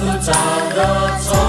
不找的错。